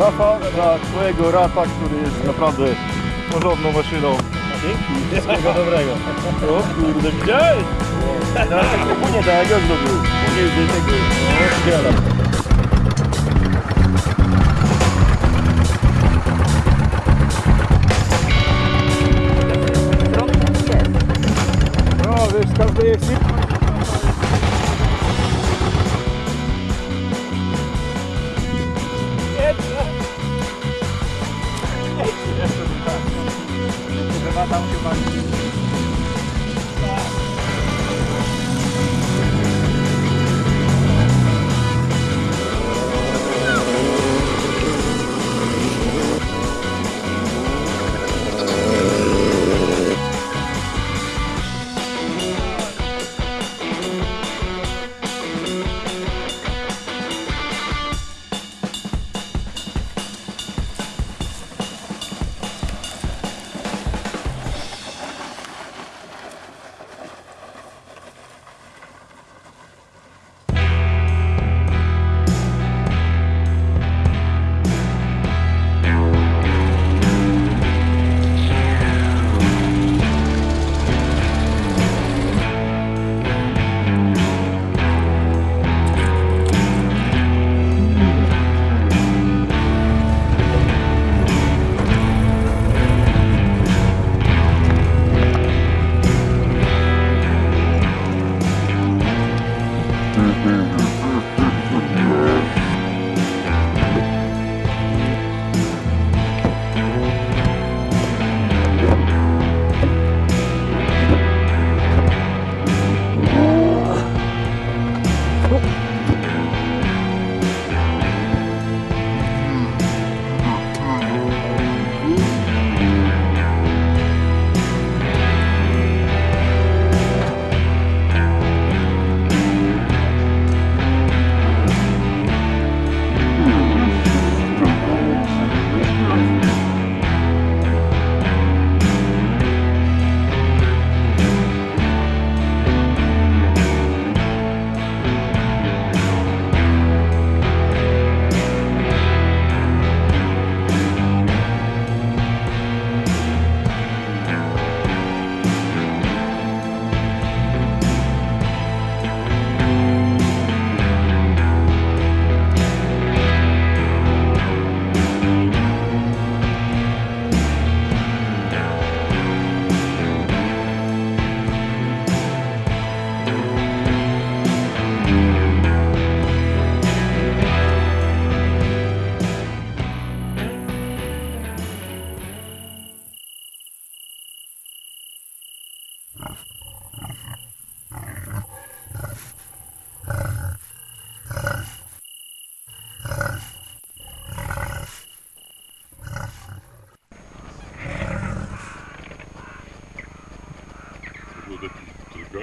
Rafa dla twojego rata, który jest naprawdę porządną maszyną. Dzięki. Wszystkiego dobrego. O kurde, widziałeś? Teraz tak płynie, tak jak ja zrobił. Płynie z tego. Bye. Bible.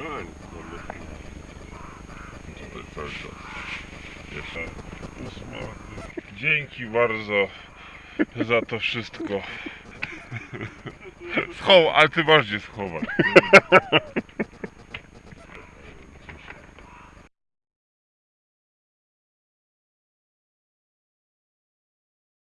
Gun. Dzięki bardzo za to wszystko. Schow, ale ty masz gdzie.